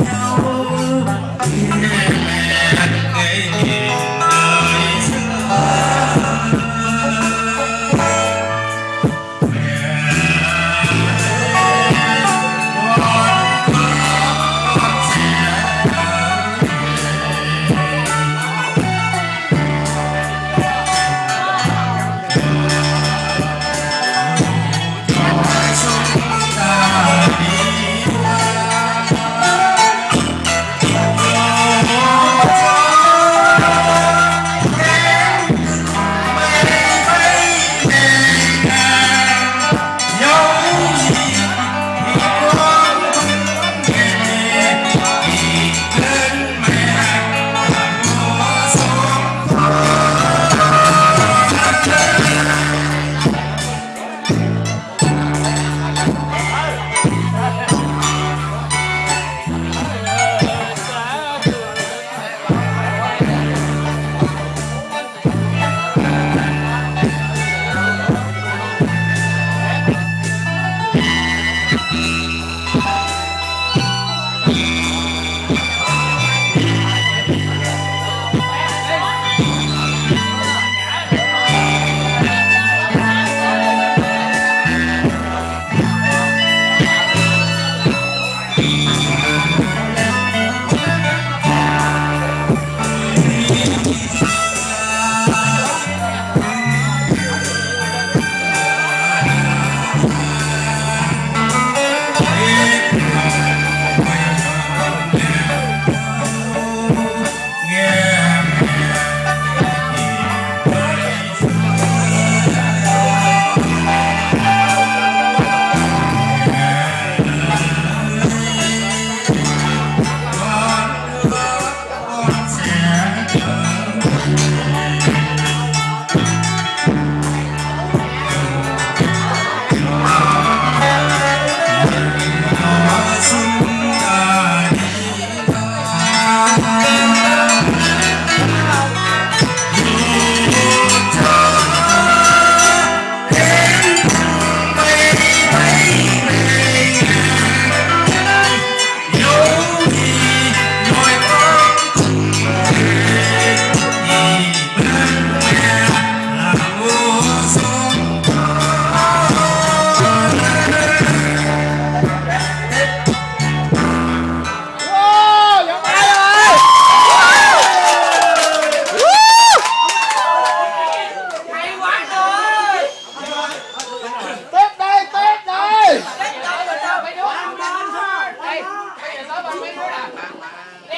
I know. Bye.